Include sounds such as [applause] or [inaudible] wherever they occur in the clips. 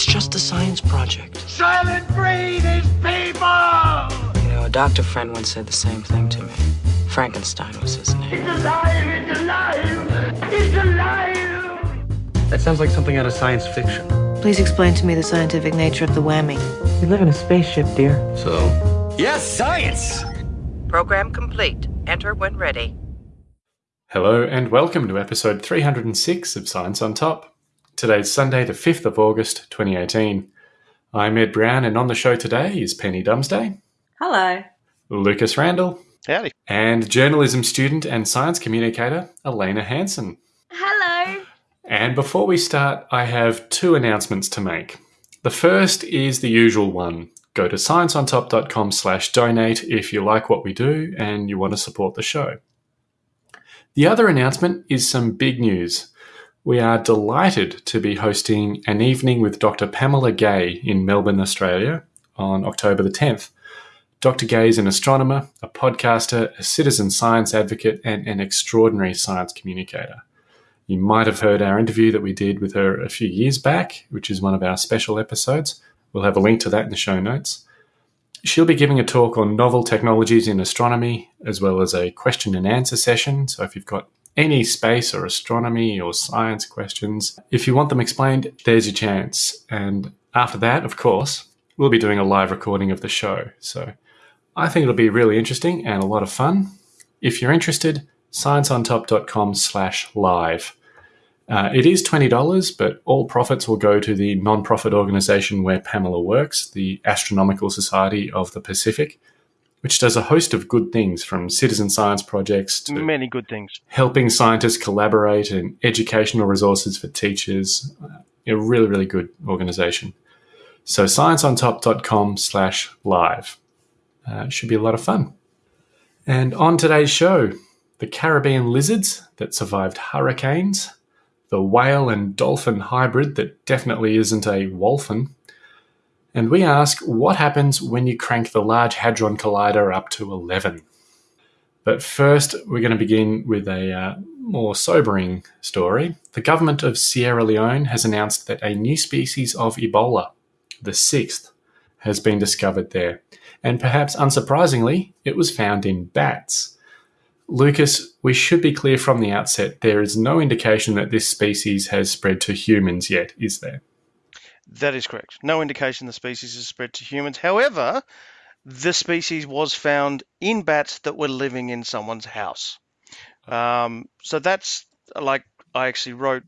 It's just a science project. Soylent Green is people! You know, a doctor friend once said the same thing to me. Frankenstein was his name. It's alive! It's alive! It's alive! That sounds like something out of science fiction. Please explain to me the scientific nature of the whammy. We live in a spaceship, dear. So, Yes, science! Program complete. Enter when ready. Hello and welcome to episode 306 of Science on Top. Today's Sunday, the 5th of August, 2018. I'm Ed Brown, and on the show today is Penny Dumsday, Hello. Lucas Randall, Howdy. and journalism student and science communicator Elena Hansen. Hello. And before we start, I have two announcements to make. The first is the usual one. Go to scienceontop.com slash donate if you like what we do and you want to support the show. The other announcement is some big news. We are delighted to be hosting an evening with Dr. Pamela Gay in Melbourne, Australia on October the 10th. Dr. Gay is an astronomer, a podcaster, a citizen science advocate, and an extraordinary science communicator. You might have heard our interview that we did with her a few years back, which is one of our special episodes. We'll have a link to that in the show notes. She'll be giving a talk on novel technologies in astronomy, as well as a question and answer session. So if you've got any space or astronomy or science questions, if you want them explained, there's your chance. And after that, of course, we'll be doing a live recording of the show. So I think it'll be really interesting and a lot of fun. If you're interested, scienceontop.com slash live. Uh, it is $20, but all profits will go to the non-profit organization where Pamela works, the Astronomical Society of the Pacific, which does a host of good things from citizen science projects to Many good things. helping scientists collaborate and educational resources for teachers. A really, really good organization. So scienceontop.com slash live. Uh, should be a lot of fun. And on today's show, the Caribbean lizards that survived hurricanes, the whale and dolphin hybrid that definitely isn't a wolphin, and we ask what happens when you crank the Large Hadron Collider up to 11. But first, we're going to begin with a uh, more sobering story. The government of Sierra Leone has announced that a new species of Ebola, the sixth, has been discovered there. And perhaps unsurprisingly, it was found in bats. Lucas, we should be clear from the outset there is no indication that this species has spread to humans yet, is there? That is correct. No indication the species has spread to humans. However, the species was found in bats that were living in someone's house. Um, so that's like I actually wrote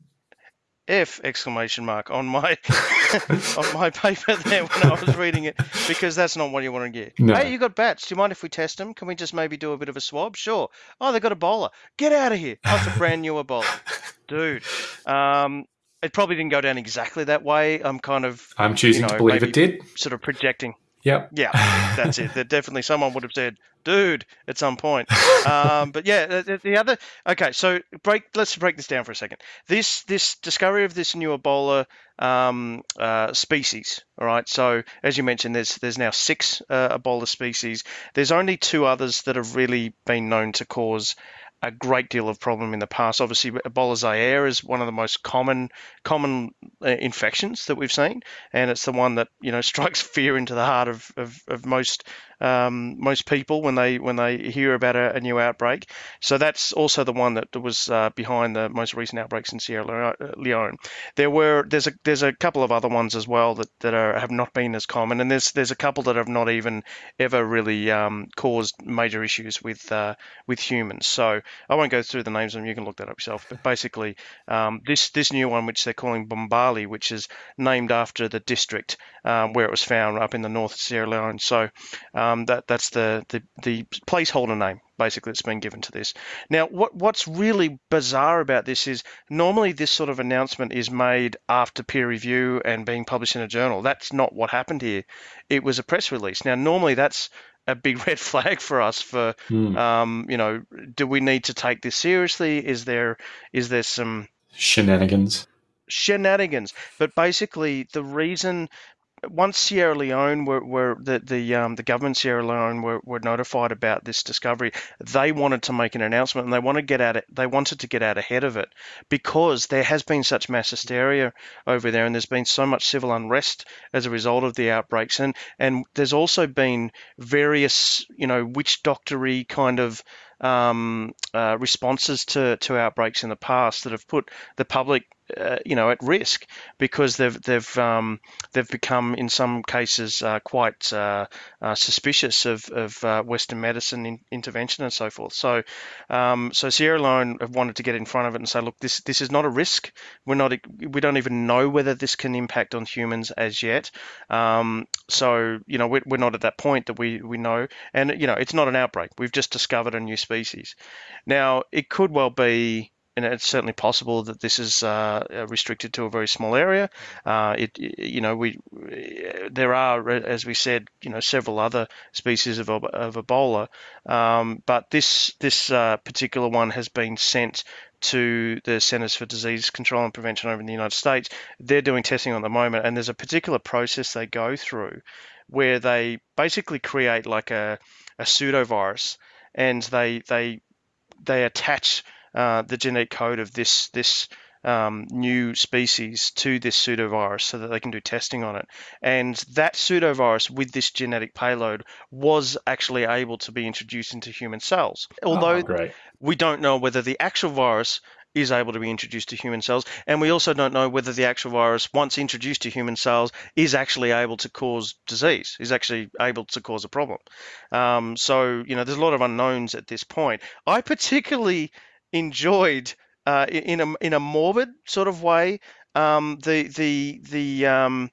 F exclamation mark on my [laughs] on my paper there when I was reading it because that's not what you want to get. No. Hey, you got bats? Do you mind if we test them? Can we just maybe do a bit of a swab? Sure. Oh, they got Ebola. Get out of here. That's a brand new Ebola, [laughs] dude. Um, it probably didn't go down exactly that way. I'm kind of I'm choosing you to believe it did. sort of projecting. Yep. Yeah, [laughs] that's it. That definitely someone would have said, "Dude," at some point. [laughs] Um, but yeah, the, the- the other. Okay, so break. Let's break this down for a second. This this discovery of this new Ebola um, uh, species. All right. So as you mentioned, there's there's now six uh, Ebola species. There's only two others that have really been known to cause a great deal of problem in the past. Obviously, Ebola Zaire is one of the most common common uh, infections that we've seen, and it's the one that you know [laughs] strikes fear into the heart of, of, of most um, most people when they when they hear about a, a new outbreak. So that's also the one that was uh, behind the most recent outbreaks in Sierra Leone. There were there's a there's a couple of other ones as well that, that are have not been as common, and there's there's a couple that have not even ever really um, caused major issues with uh, with humans. So I won't go through the names them. You can look that up yourself. But basically, um, this this new one, which they're calling Bombali, which is named after the district um, where it was found up in the north of Sierra Leone. So um, that that's the, the the placeholder name basically that's been given to this. Now, what what's really bizarre about this is normally this sort of announcement is made after peer review and being published in a journal. That's not what happened here. It was a press release. Now, normally that's a big [laughs] red flag for us for Hmm. um, you know do we need to take this seriously is there is there some Shenanigans. shenanigans but basically the reason once Sierra Leone were, were the the um, the government Sierra Leone were, were notified about this discovery, they wanted to make an announcement and they want to get out. They wanted to get out ahead of it because there has been such mass hysteria over there, and there's been so much civil unrest as a result of the outbreaks, and and there's also been various you know witch doctory kind of um, uh, responses to, to outbreaks in the past that have put the public uh, you know, at risk because they've they've um, they've become in some cases uh, quite uh, uh suspicious of, of uh, Western medicine in, intervention and so forth. So um, so Sierra Leone have wanted to get in front of it and say, look, this this is not a risk. We're not we don't even know whether this can impact on humans as yet. Um, so you know we're, we're not at that point that we we know, and you know it's not an outbreak. We've just discovered a new species. Now it could well be and it's certainly possible that this is uh, uh, restricted to a very small area. Uh, it, you know, we there are, as we said, you know, several other species of, of Ebola, um, but this this uh, particular one has been sent to the Centers for Disease Control and Prevention over in the United States. They're doing testing on the moment, and there's a particular process they go through where they basically create like a, a pseudovirus, and they they they attach uh, the genetic code of this this um, new species to this pseudovirus so that they can do testing on it. And that pseudovirus with this genetic payload was actually able to be introduced into human cells. Although oh, we don't know whether the actual virus is able to be introduced to human cells. And we also don't know whether the actual virus, once introduced to human cells, is actually able to cause disease, is actually able to cause a problem. Um, so, you know, there's a lot of unknowns at this point. I particularly enjoyed uh, in a in a morbid sort of way um, the the the um,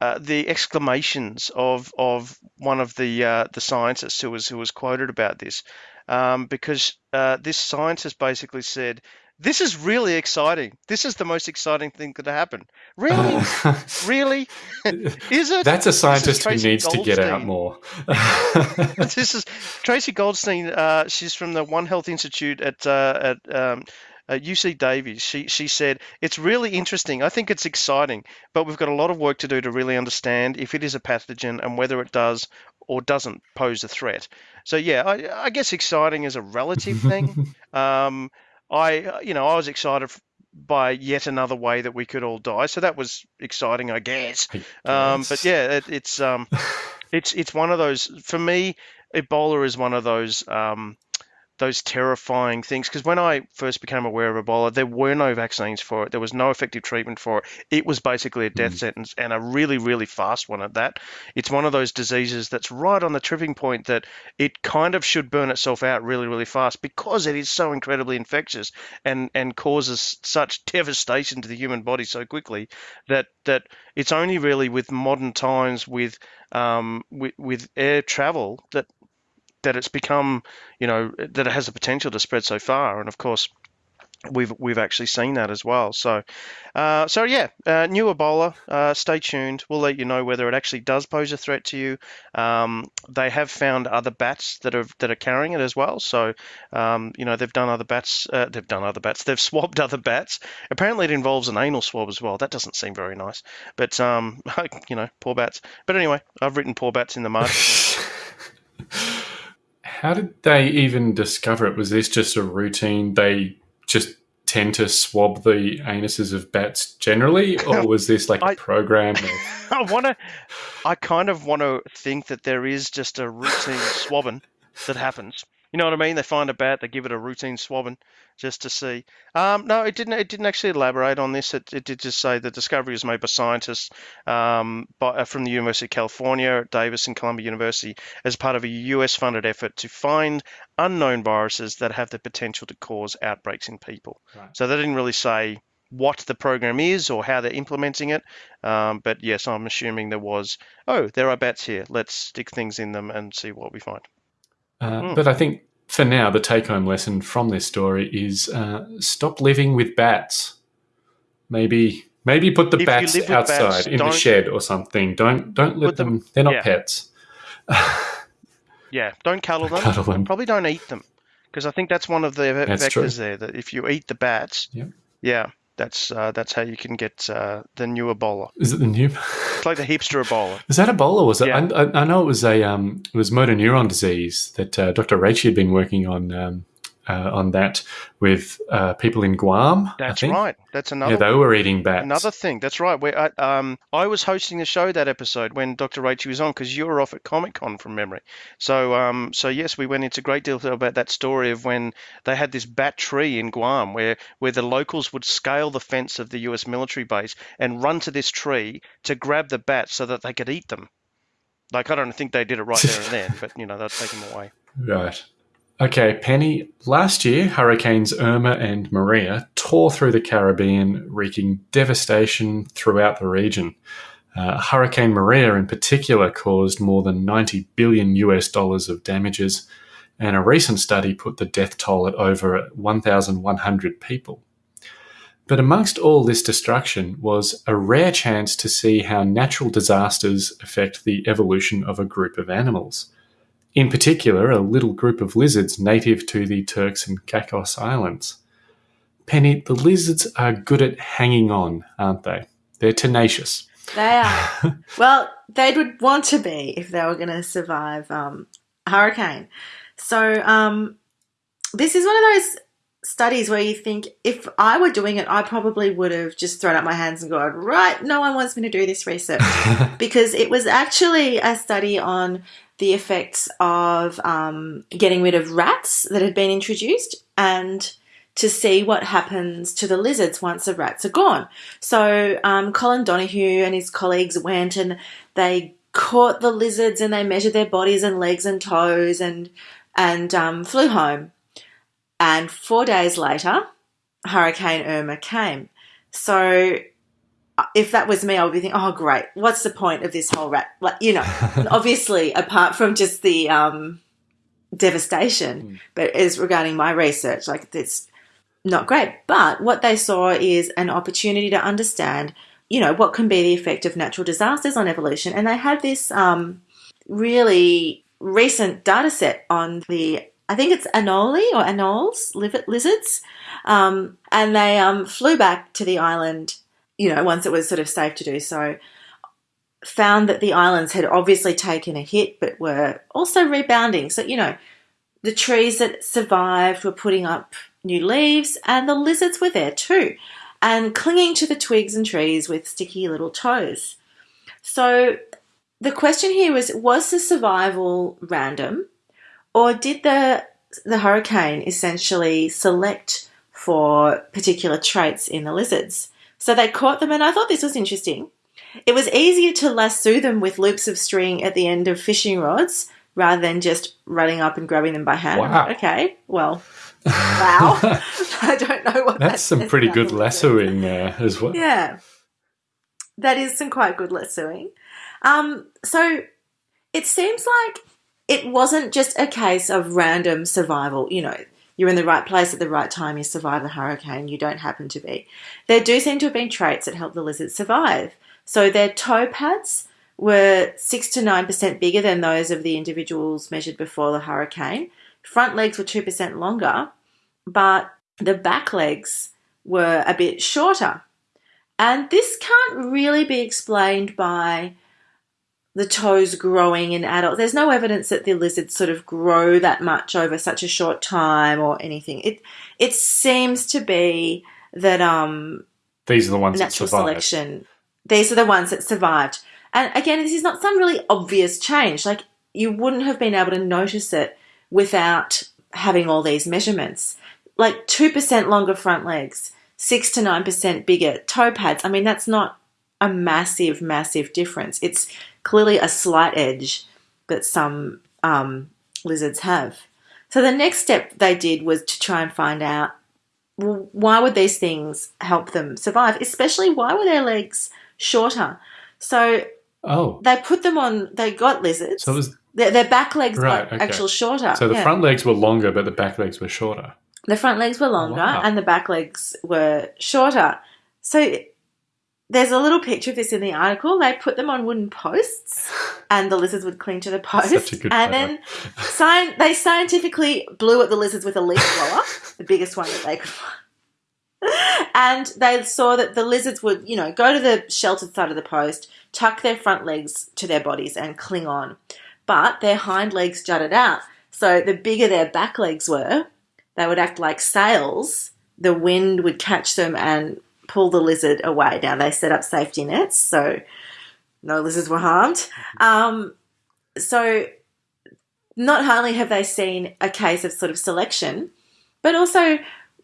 uh, the exclamations of of one of the uh, the scientists who was who was quoted about this, um, because uh, this scientist basically said, "This is really exciting. This is the most exciting thing that happened. Really, [laughs] really, [laughs] is it?" That's a scientist who needs Goldstein. to get out more. [laughs] this is Tracy Goldstein. Uh, she's from the One Health Institute at uh, at um, uh, UC Davis, she, she said, It's really interesting. I think it's exciting, but we've got a lot of work to do to really understand if it is a pathogen and whether it does or doesn't pose a threat. So, yeah, I, I guess exciting is a relative thing. um, I, you know, I was excited by yet another way that we could all die. So that was exciting, I guess. I guess. Um, but yeah, it, it's um, [laughs] it's it's one of those for me. Ebola is one of those um, those terrifying things. Because when I first became aware of Ebola, there were no vaccines for it. There was no effective treatment for it. It was basically a death mm. sentence and a really, really fast one at that. It's one of those diseases that's right on the tripping point that it kind of should burn itself out really, really fast because it is so incredibly infectious and, and causes such devastation to the human body so quickly that that it's only really with modern times with um, with, with air travel that that it's become, you know, that it has the potential to spread so far. And of course, we've we've actually seen that as well. So, uh, so yeah, uh, new Ebola. Uh, stay tuned. We'll let you know whether it actually does pose a threat to you. Um, they have found other bats that are that are carrying it as well. So, um, you know, they've done other bats. Uh, they've done other bats. [laughs] They've swabbed other bats. Apparently, it involves an anal swab as well. That doesn't seem very nice. But um, [laughs] you know, poor bats. But anyway, I've written poor bats in the mud. [laughs] how did they even discover it? Was this just a routine? They just tend to swab the anuses of bats generally, or [laughs] was this like I, a program? [laughs] I want to. I kind of want to think that there is just a routine swabbing that happens. You know what I mean? They find a bat, they give it a routine swabbing just to see. Um, no, it didn't. It didn't actually elaborate on this. It, it did just say the discovery was made by scientists um, by, uh, from the University of California, Davis, and Columbia University as part of a U.S.-funded effort to find unknown viruses that have the potential to cause outbreaks in people. Right. So they didn't really say what the program is or how they're implementing it. Um, but yes, I'm assuming there was, oh, there are bats here. Let's stick things in them and see what we find. Uh, mm. But I think for now, the take home lesson from this story is uh, stop living with bats. Maybe maybe put the if bats outside bats, in the shed or something. Don't don't let them, them. They're not yeah. pets. yeah, don't cuddle them. cuddle them. Probably don't eat them because I think that's one of the that's vectors true. there. That if you eat the bats, yep. yeah, That's uh, that's how you can get uh, the new Ebola. Is it the new? It's like the hipster Ebola. [laughs] Is that Ebola? Was it? Yeah. I, I, know it was a um, it was motor neuron disease that uh, Dr. Raichi had been working on um, uh, on that with uh, people in Guam. I That's right. That's another Yeah, they were eating bats. Another thing, that's right. Where I, um, I was hosting the show that episode when Dr. Rachel was on because you were off at Comic Con from memory. So, um, so yes, we went into great detail about that story of when they had this bat tree in Guam, where where the locals would scale the fence of the U.S. military base and run to this tree to grab the bats so that they could eat them. Like I don't think they did it right there and then, but you know they'd take them away. [laughs] Right. Okay, Penny. Last year, Hurricanes Irma and Maria tore through the Caribbean, wreaking devastation throughout the region. Uh, Hurricane Maria, in particular, caused more than 90 billion US dollars of damages, and a recent study put the death toll at over 1,100 people. But amongst all this destruction was a rare chance to see how natural disasters affect the evolution of a group of animals. In particular, a little group of lizards native to the Turks and Caicos Islands. Penny, the lizards are good at hanging on, aren't they? They're tenacious. They are. [laughs] well, they would want to be if they were going to survive um, a hurricane. So, um, this is one of those studies where you think if I were doing it, I probably would have just thrown up my hands and gone, right, no one wants me to do this research. [laughs] because it was actually a study on the effects of um, getting rid of rats that had been introduced and to see what happens to the lizards once the rats are gone. So um, Colin Donihue and his colleagues went and they caught the lizards and they measured their bodies and legs and toes and and um, flew home. And four days later, Hurricane Irma came. So if that was me, I would be thinking, oh, great. What's the point of this whole rat? Like, you know, [laughs] obviously, apart from just the um, devastation, but as regarding my research, like it's not great. But what they saw is an opportunity to understand, you know, what can be the effect of natural disasters on evolution. And they had this um, really recent data set on the, I think it's anole or anoles lizards. Um, and they um, flew back to the island, you know, once it was sort of safe to do so. Found that the islands had obviously taken a hit, but were also rebounding. So, you know, the trees that survived were putting up new leaves, and the lizards were there too, and clinging to the twigs and trees with sticky little toes. So, the question here was was the survival random, or did the, the hurricane essentially select for particular traits in the lizards? So, they caught them, and I thought this was interesting. It was easier to lasso them with loops of string at the end of fishing rods rather than just running up and grabbing them by hand. Wow. Okay, well, [laughs] wow. [laughs] I don't know what that That's some says pretty good lassoing uh, as well. Yeah, that is some quite good lassoing. Um, so it seems like it wasn't just a case of random survival. You know, you're in the right place at the right time, you survive the hurricane, you don't happen to be. There do seem to have been traits that help the lizards survive. So their toe pads were 6 to 9% bigger than those of the individuals measured before the hurricane. Front legs were 2% longer, but the back legs were a bit shorter. And this can't really be explained by the toes growing in adults. There's no evidence that the lizards sort of grow that much over such a short time or anything. It it seems to be that um These are the ones that natural survive. selection. These are the ones that survived. And again, this is not some really obvious change. Like you wouldn't have been able to notice it without having all these measurements. Like 2% longer front legs, 6 to 9% bigger toe pads. I mean, that's not a massive, massive difference. It's clearly a slight edge that some um, lizards have. So the next step they did was to try and find out well, why would these things help them survive? Especially why were their legs shorter? So Oh, they put them on. They got lizards. so was their, their back legs Right, got okay. actual shorter. so the yeah. front legs were longer, but the back legs were shorter. The front legs were longer Wow. and the back legs were shorter. So there's a little picture of this in the article. They put them on wooden posts and the lizards would cling to the post. Such a good and photo. then sci- they scientifically blew at the lizards with a leaf blower, the biggest one that they could find. and they saw that the lizards would, you know, go to the sheltered side of the post, tuck their front legs to their bodies, and cling on. But their hind legs jutted out. So the bigger their back legs were, they would act like sails. The wind would catch them and pull the lizard away. Now they set up safety nets, so no lizards were harmed. Um, so not only have they seen a case of sort of selection, but also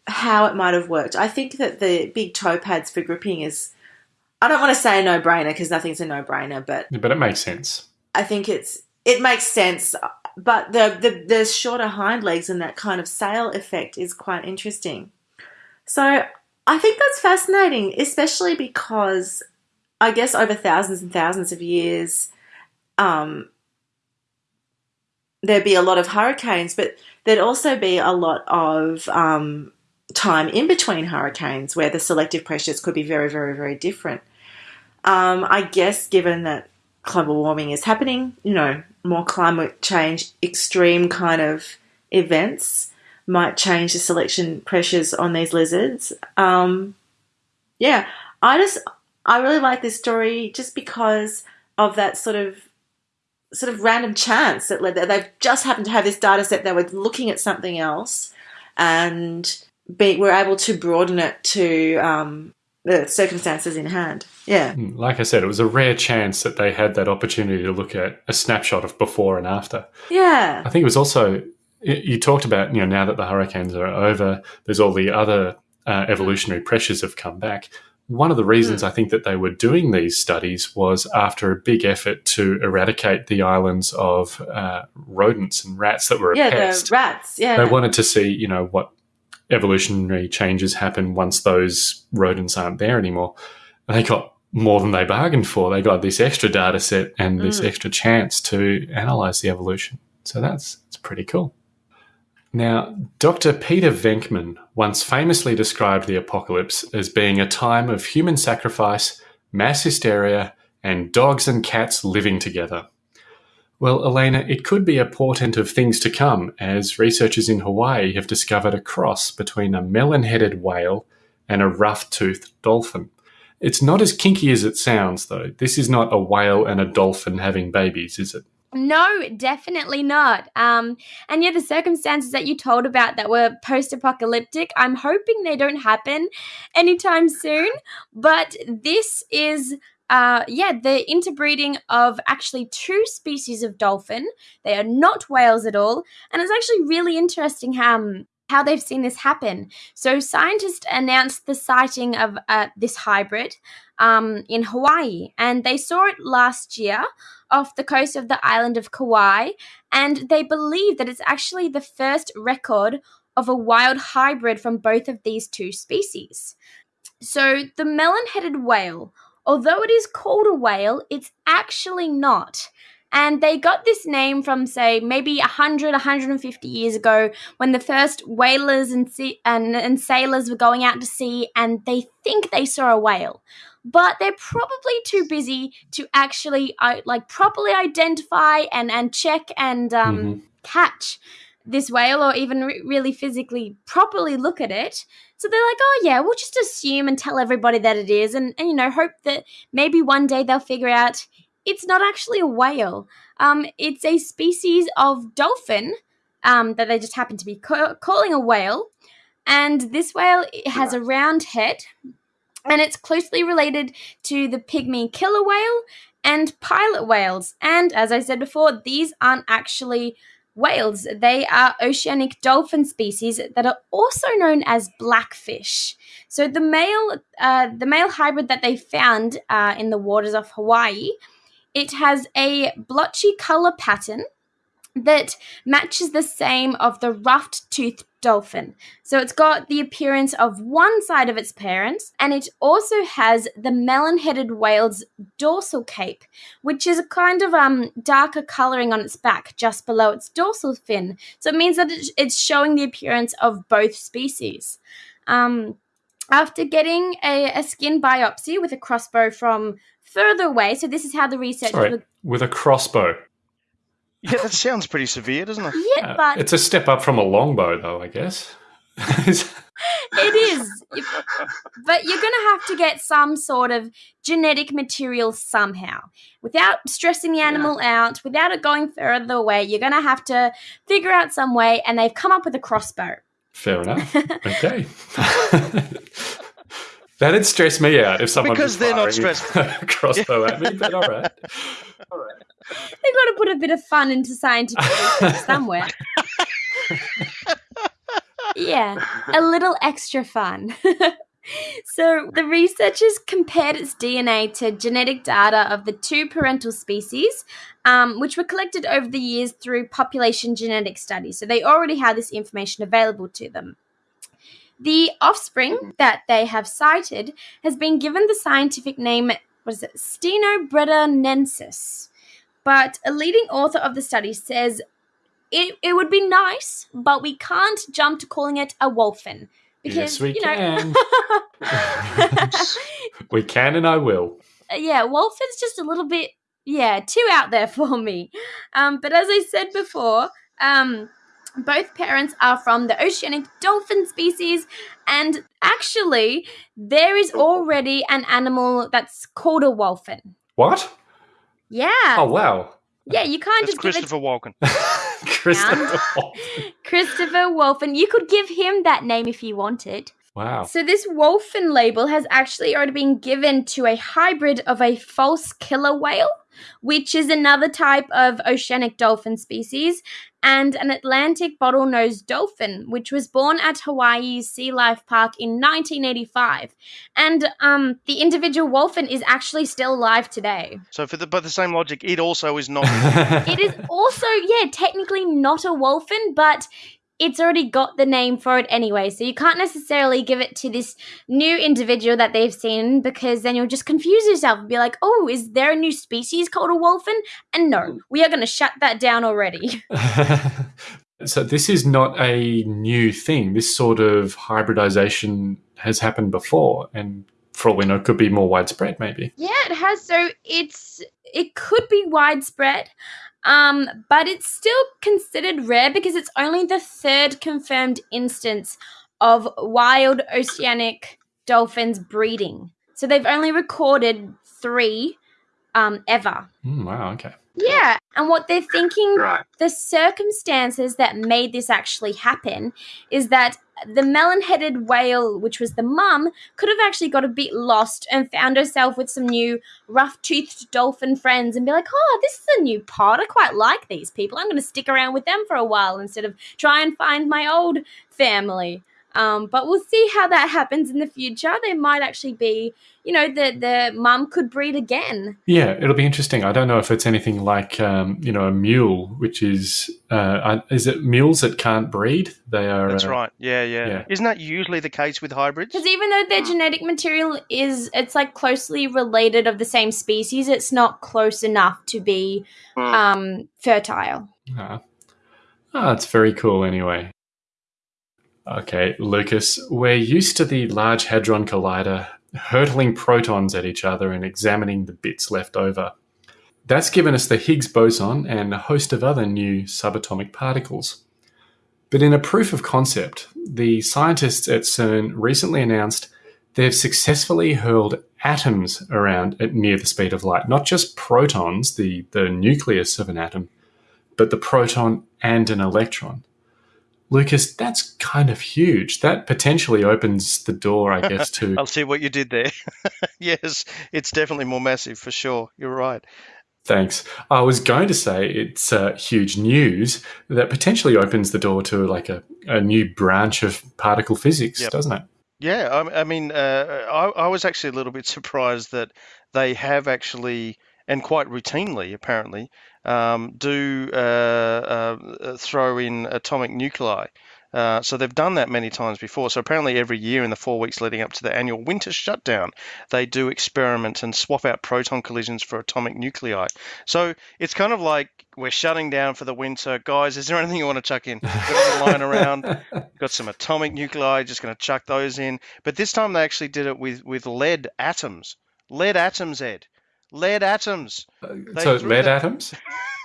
how it might have worked. I think that the big toe pads for gripping is, I don't want to say a no brainer because nothing's a no brainer, but But it makes sense. I think it's it makes sense. But the, the the shorter hind legs and that kind of sail effect is quite interesting. So I think that's fascinating, especially because I guess over thousands and thousands of years, um, there'd be a lot of hurricanes, but there'd also be a lot of um, time in between hurricanes where the selective pressures could be very, very, very different. Um, I guess given that global warming is happening, you know, more climate change, extreme kind of events might change the selection pressures on these lizards. Um, yeah, I just I really like this story just because of that sort of sort of random chance that led there. they've just happened to have this data set. They were looking at something else and be, were able to broaden it to um, the circumstances in hand. Yeah. Mm, Like I said, it was a rare chance that they had that opportunity to look at a snapshot of before and after. Yeah. I think it was also you talked about you know now that the hurricanes are over, there's all the other uh, evolutionary pressures have come back. One of the reasons I think that they were doing these studies was after a big effort to eradicate the islands of uh, rodents and rats that were a Yeah, pest. the rats. Yeah. They wanted to see you know what evolutionary changes happen once those rodents aren't there anymore. And they got more than they bargained for. They got this extra data set and this Mm. extra chance to analyze the evolution. So that's it's pretty cool. Now, Dr. Peter Venkman once famously described the apocalypse as being a time of human sacrifice, mass hysteria, and dogs and cats living together. Well, Elena, it could be a portent of things to come, as researchers in Hawaii have discovered a cross between a melon headed whale and a rough toothed dolphin. It's not as kinky as it sounds, though. This is not a whale and a dolphin having babies, is it? No, definitely not. Um, and yeah, the circumstances that you told about that were post apocalyptic, I'm hoping they don't happen anytime soon. But this is, uh, yeah, the interbreeding of actually two species of dolphin. They are not whales at all. And it's actually really interesting how. um, how they've seen this happen. So, scientists announced the sighting of uh, this hybrid um, in Hawaii, and they saw it last year off the coast of the island of Kauai, and they believe that it's actually the first record of a wild hybrid from both of these two species. So, the melon headed whale, although it is called a whale, it's actually not. And they got this name from, say, maybe 100, 150 years ago when the first whalers and, sea- and, and sailors were going out to sea and they think they saw a whale but they're probably too busy to actually uh, like properly identify and and check and um, Mhm. catch this whale or even re- really physically properly look at it so they're like oh yeah we'll just assume and tell everybody that it is and, and you know hope that maybe one day they'll figure out it's not actually a whale um, it's a species of dolphin um, that they just happen to be ca- calling a whale and this whale has a round head and it's closely related to the pygmy killer whale and pilot whales. And as I said before, these aren't actually whales, they are oceanic dolphin species that are also known as blackfish. So the male, uh, the male hybrid that they found uh, in the waters of Hawaii, it has a blotchy color pattern that matches the same of the rough toothed dolphin. So it's got the appearance of one side of its parents, and it also has the melon headed whale's dorsal cape, which is a kind of um, darker coloring on its back just below its dorsal fin. So it means that it's showing the appearance of both species. Um, after getting a, a skin biopsy with a crossbow from further away, so this is how the research Sorry, were with a crossbow. Yeah, that sounds pretty severe, doesn't it? Yeah, Uh, but it's a step up from a longbow, though, I guess. [laughs] it is. But you're going to have to get some sort of genetic material somehow. Without stressing the animal out, without it going further away, you're going to have to figure out some way, and they've come up with a crossbow. Fair enough. [laughs] Okay. [laughs] That'd stress me out if someone Because was they're not firing stressful. [laughs] a crossbow at me. But all right, all right. They've got to put a bit of fun into scientific research [laughs] somewhere. yeah, a little extra fun. [laughs] so, the researchers compared its DNA to genetic data of the two parental species, um, which were collected over the years through population genetic studies. So, they already had this information available to them. The offspring that they have cited has been given the scientific name, what is it, Stenobredanensis. But a leading author of the study says it, it would be nice, but we can't jump to calling it a wolphin. Because, Yes, we you know, can. [laughs] [laughs] we can, and I will. yeah, wolphin's just a little bit, yeah, too out there for me. Um, but as I said before, um, both parents are from the oceanic dolphin species, and actually, there is already an animal that's called a wolphin. What? Yeah, Oh wow, yeah, you can't That's just give it Christopher Walken. [laughs] Christopher. [laughs] Christopher Wolphin. You could give him that name if you wanted. Wow. So this Wolphin label has actually already been given to a hybrid of a false killer whale, which is another type of oceanic dolphin species, and an Atlantic bottlenose dolphin, which was born at Hawaii's Sea Life Park in 1985. And um, the individual wolphin is actually still alive today. So, for the, by the same logic, it also is not. [laughs] It is also, yeah, technically not a wolphin, but it's already got the name for it anyway. So you can't necessarily give it to this new individual that they've seen because then you'll just confuse yourself and be like, oh, is there a new species called a wolphin? And no, mm. we are going to shut that down already. [laughs] [laughs] so this is not a new thing. This sort of hybridization has happened before, and for all we know, could be more widespread. Maybe. Yeah, it has. So it's it could be widespread, um, but it's still considered rare because it's only the third confirmed instance of wild oceanic dolphins breeding. So they've only recorded three um, ever. Mm, wow. Okay. Yeah, and what they're thinking Right. the circumstances that made this actually happen is that the melon headed whale, which was the mum, could have actually got a bit lost and found herself with some new rough toothed dolphin friends and be like, oh, this is a new pod. I quite like these people. I'm going to stick around with them for a while instead of try and find my old family. Um, but we'll see how that happens in the future. There might actually be, you know, the the mum could breed again. Yeah, it'll be interesting. I don't know if it's anything like, um, you know, a mule, which is, uh, is it mules that can't breed? They are. That's uh, right. Yeah, yeah, yeah. Isn't that usually the case with hybrids? Because even though their genetic material is, it's like closely related of the same species, it's not close enough to be um, fertile. Ah, Ah, that's very cool anyway. Okay, Lucas, we're used to the Large Hadron Collider hurtling protons at each other and examining the bits left over. That's given us the Higgs boson and a host of other new subatomic particles. But in a proof of concept, the scientists at CERN recently announced they've successfully hurled atoms around at near the speed of light, not just protons, the, the nucleus of an atom, but the proton and an electron. Lucas, that's kind of huge. That potentially opens the door, I guess, to [laughs] I'll see what you did there. [laughs] yes, it's definitely more massive for sure. You're right. Thanks. I was going to say it's uh, huge news that potentially opens the door to like a, a new branch of particle physics, Yep. doesn't it? Yeah, I, I mean, uh, I, I was actually a little bit [laughs] surprised that they have actually, and quite routinely apparently, um, do uh, uh, throw in atomic nuclei. Uh, so they've done that many times before. So apparently, every year in the four weeks leading up to the annual winter shutdown, they do experiments and swap out proton collisions for atomic nuclei. So it's kind of like we're shutting down for the winter, guys. Is there anything you want to chuck in? Got lying around? [laughs] Got some atomic nuclei. Just going to chuck those in. But this time they actually did it with with lead atoms. Lead atoms, Ed. Lead atoms. Uh, they so lead atoms?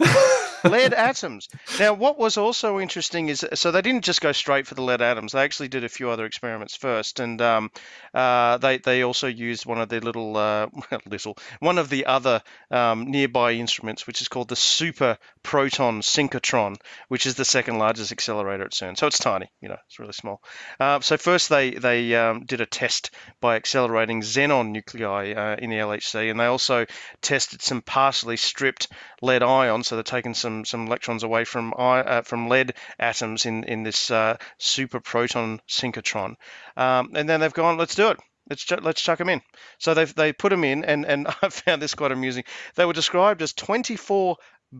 [laughs] lead atoms. Now, what was also interesting is so they didn't just go straight for the lead atoms. They actually did a few other experiments first, and um, uh, they they also used one of their little uh, [laughs] little one of the other um, nearby instruments, which is called the Super Proton Synchrotron, which is the second largest accelerator at CERN. So it's tiny, you know, it's really small. Uh, so first they they um, did a test by accelerating xenon nuclei uh, in the LHC, and they also tested some partially stripped lead ions. So they're taking some some electrons away from uh, from lead atoms in in this uh, super proton synchrotron, um, and then they've gone, let's do it. Let's ch- let's chuck them in. So they they put them in, and and [laughs] I found this quite amusing. They were described as 24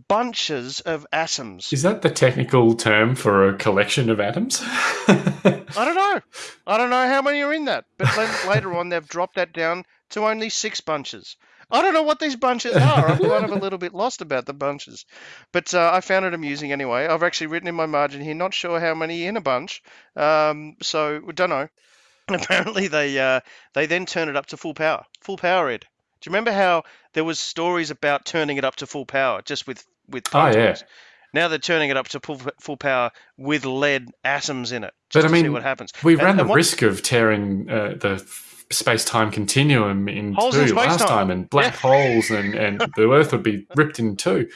bunches of atoms. Is that the technical term for a collection of atoms? I don't know. I don't know how many are in that. But [laughs] then later on, they've dropped that down to only six bunches. I don't know what these bunches are. I'm [laughs] kind of a little bit lost about the bunches, but uh, I found it amusing anyway. I've actually written in my margin here, not sure how many in a bunch, um, so don't know. [laughs] Apparently, they uh, they then turn it up to full power, full power. Ed, do you remember how there was stories about turning it up to full power just with with Oh, yeah. Now they're turning it up to full, full power with lead atoms in it. But I mean, see what happens. we And- ran and the risk of tearing uh, the space time continuum in Holes two in last time, and black Yeah. holes, and, and [laughs] the Earth would be ripped in two.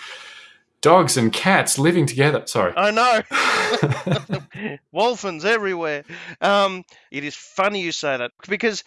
Dogs and cats living together. Sorry. I know. [laughs] [laughs] Wolphins everywhere. Um, it is funny you say that because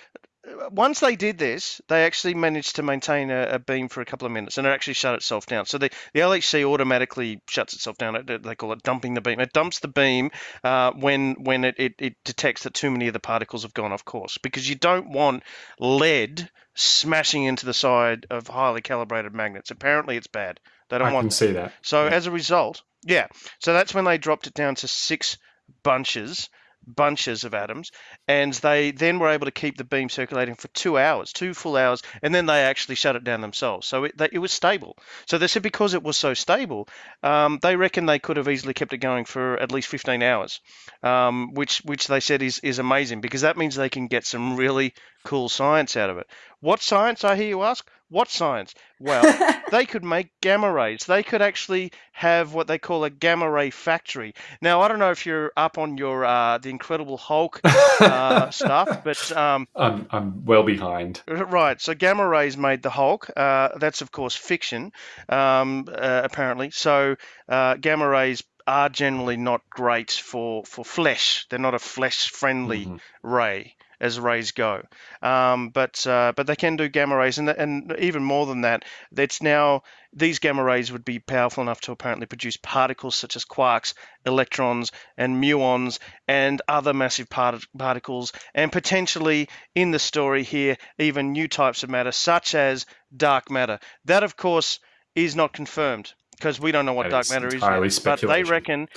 once they did this, they actually managed to maintain a, a beam for a couple of minutes, and it actually shut itself down. So the, the LHC automatically shuts itself down. It- They call it dumping the beam. It dumps the beam uh, when when it, it, it detects that too many of the particles have gone off course, because you don't want lead smashing into the side of highly calibrated magnets. Apparently, it's bad. They don't I want can see that. So as a result, yeah. So that's when they dropped it down to six bunches, bunches of atoms, and they then were able to keep the beam circulating for two hours, two full hours, and then they actually shut it down themselves. So it, it was stable. So they said because it was so stable, um, they reckon they could have easily kept it going for at least 15 hours, um, which which they said is is amazing because that means they can get some really cool science out of it. What science? I hear you ask. What science? Well, [laughs] they could make gamma rays. They could actually have what they call a gamma ray factory. Now, I don't know if you're up on your uh, the Incredible Hulk uh, [laughs] stuff, but um, I'm, I'm well behind. Right. So gamma rays made the Hulk. Uh, that's of course fiction, um, uh, apparently. So uh, gamma rays are generally not great for for flesh. They're not a flesh friendly Mhm. ray as rays go. Um, but uh, but they can do gamma rays, and and even more than that, it's now these gamma rays would be powerful enough to apparently produce particles such as quarks, electrons, and muons, and other massive part- particles, and potentially in the story here, even new types of matter such as dark matter. That, of course, is not confirmed because we don't know what dark matter is yet. But they reckon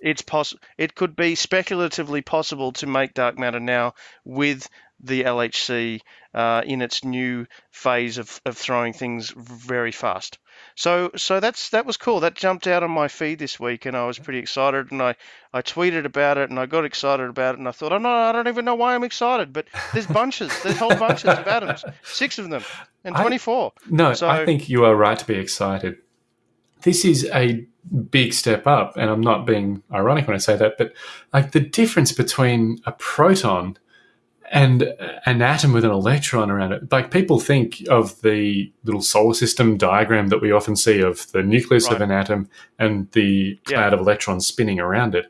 it's poss- It could be speculatively possible to make dark matter now with the LHC uh, in its new phase of, of throwing things very fast. So so that's that was cool. That jumped out on my feed this week, and I was pretty excited. And I, I tweeted about it, and I got excited about it, and I thought, oh no, I don't even know why I'm excited. But there's bunches, there's whole bunches of atoms, six of them, and I- 24. No, So- I think you are right to be excited. This is a big step up, and I'm not being ironic when I say that, but like the difference between a proton and an atom with an electron around it. Like people think of the little solar system diagram that we often see of the nucleus of an atom and the Yeah. cloud of electrons spinning around it.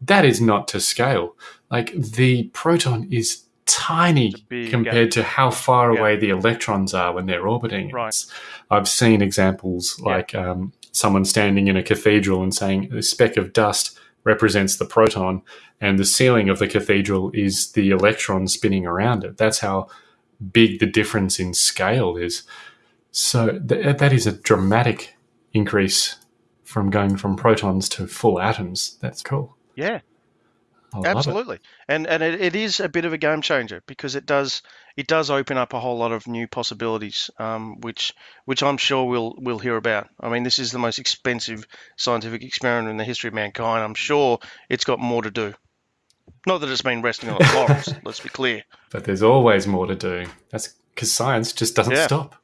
That is not to scale. Like the proton is tiny compared to how far Yeah. away the electrons are when they're orbiting. it. Right. I've seen examples Yeah. like um, someone standing in a cathedral and saying a speck of dust represents the proton, and the ceiling of the cathedral is the electron spinning around it. That's how big the difference in scale is. So th- that is a dramatic increase from going from protons to full atoms. That's cool. Yeah. I. Absolutely, and and it, it is a bit of a game changer because it does it does open up a whole lot of new possibilities, um, which which I'm sure we'll we'll hear about. I mean, this is the most expensive scientific experiment in the history of mankind. I'm sure it's got more to do. Not that it's been resting on its laurels. [laughs] let's be clear. But there's always more to do. That's because science just doesn't Yeah. stop.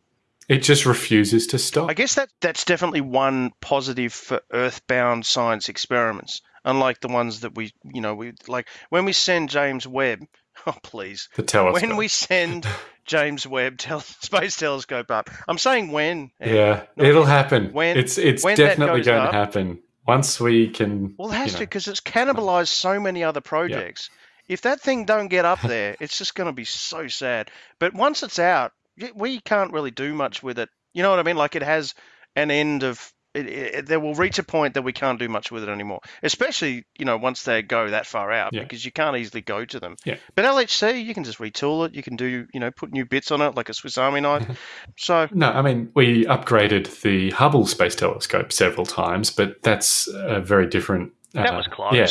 It just refuses to stop. I guess that that's definitely one positive for Earthbound science experiments, unlike the ones that we, you know, we like when we send James Webb. [laughs] Oh, please. The telescope. When we send [laughs] James Webb tel- Space Telescope up, I'm saying when. yeah, it'll happen. When- it's it's when definitely going up- to happen once we can. Well, it has you to because it's cannibalized so many other projects. If that thing don't get up there, it's just going to be so sad. But once it's out, we can't really do much with it. You know what I mean? Like it has an end of. It, it, there will reach a point that we can't do much with it anymore, especially you know once they go that far out Yeah. because you can't easily go to them. Yeah. But LHC, you can just retool it. You can do you know put new bits on it like a Swiss Army knife. so No, I mean we upgraded the Hubble Space Telescope several times, but that's a very different. that uh, was close. Yeah,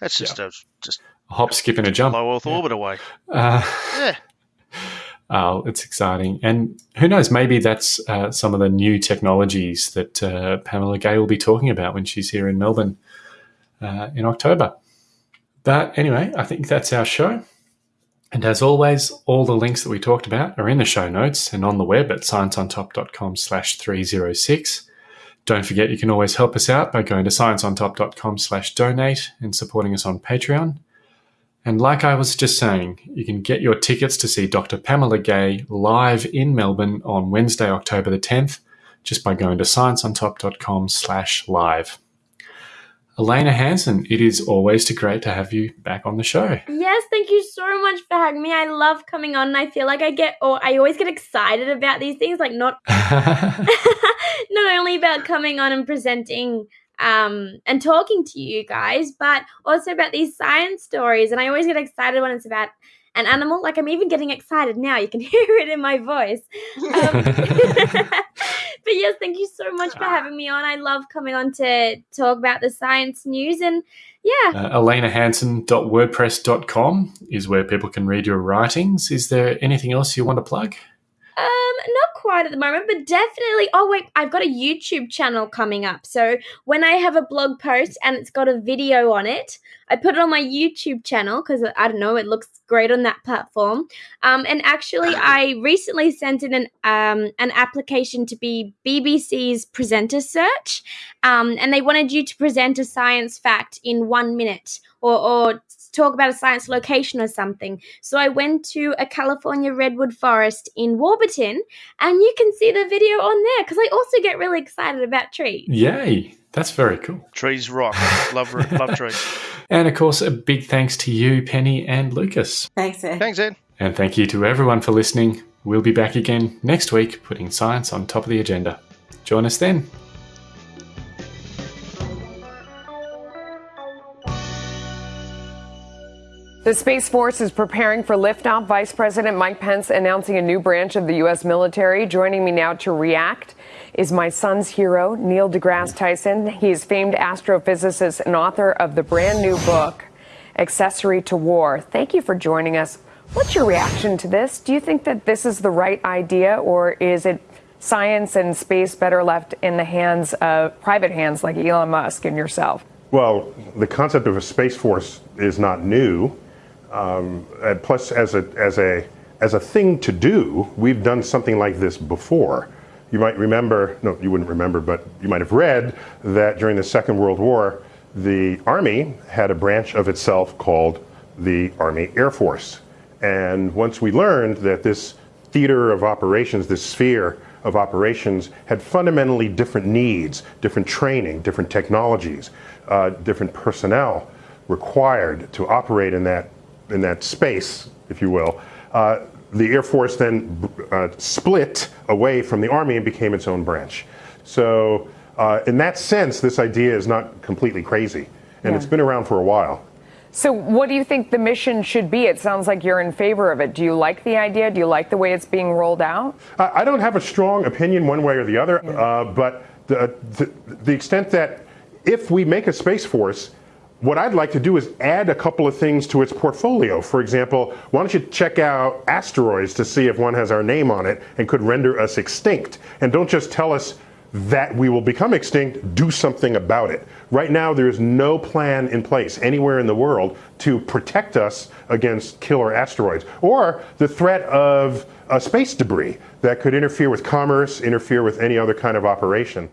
That's just a just hop, skip, and a jump. low Earth orbit away. Uh, Yeah. Oh, it's exciting. And who knows, maybe that's uh, some of the new technologies that uh, Pamela Gay will be talking about when she's here in Melbourne uh, in October. But anyway, I think that's our show. And as always, all the links that we talked about are in the show notes and on the web at scienceontop.com slash 306. Don't forget you can always help us out by going to scienceontop.com slash donate and supporting us on Patreon. And like I was just saying, you can get your tickets to see Dr. Pamela Gay live in Melbourne on Wednesday, October the 10th, just by going to scienceontop.com slash live. Elena Hansen, it is always too great to have you back on the show. Yes, thank you so much for having me. I love coming on and I feel like I get or I always get excited about these things, like not [laughs] [laughs] not only about coming on and presenting um and talking to you guys, but also about these science stories. And I always get excited when it's about an animal. Like I'm even getting excited now. You can [laughs] hear it in my voice. Um, [laughs] [laughs] but yes, thank you so much for having me on. I love coming on to talk about the science news and yeah. Uh, ElenaHansen.wordpress.com is where people can read your writings. Is there anything else you want to plug? Um, not quite at the moment, but definitely. Oh wait, I've got a YouTube channel coming up. So when I have a blog post and it's got a video on it, I put it on my YouTube channel because I don't know, it looks great on that platform. Um, and actually, I recently sent in an um an application to be BBC's presenter search, um, and they wanted you to present a science fact in one minute or or talk about a science location or something. So I went to a California redwood forest in Warburton, and you can see the video on there because I also get really excited about trees. Yay, that's very cool. Trees rock. love love trees. [laughs] And of course, a big thanks to you, Penny and Lucas. Thanks, Ed. Thanks, Ed. And thank you to everyone for listening. We'll be back again next week, putting science on top of the agenda. Join us then. The Space Force is preparing for liftoff. Vice President Mike Pence announcing a new branch of the U.S. military. Joining me now to react is my son's hero, Neil deGrasse Tyson. He is famed astrophysicist and author of the brand new book, Accessory to War. Thank you for joining us. What's your reaction to this? Do you think that this is the right idea, or is it science and space better left in the hands of private hands like Elon Musk and yourself? Well, the concept of a space force is not new. Um, and plus, as a as a as a thing to do, we've done something like this before. You might remember, no, you wouldn't remember, but you might have read that during the Second World War, the Army had a branch of itself called the Army Air Force. And once we learned that this theater of operations, this sphere of operations, had fundamentally different needs, different training, different technologies, uh, different personnel required to operate in that in that space, if you will. Uh, the Air Force then uh, split away from the Army and became its own branch. So, uh, in that sense, this idea is not completely crazy, and Yeah. it's been around for a while. So, what do you think the mission should be? It sounds like you're in favor of it. Do you like the idea? Do you like the way it's being rolled out? I don't have a strong opinion one way or the other, uh, but the, the, the extent that if we make a Space Force, what I'd like to do is add a couple of things to its portfolio. For example, why don't you check out asteroids to see if one has our name on it and could render us extinct? And don't just tell us that we will become extinct, do something about it. Right now, there is no plan in place anywhere in the world to protect us against killer asteroids or the threat of uh, space debris that could interfere with commerce, interfere with any other kind of operation.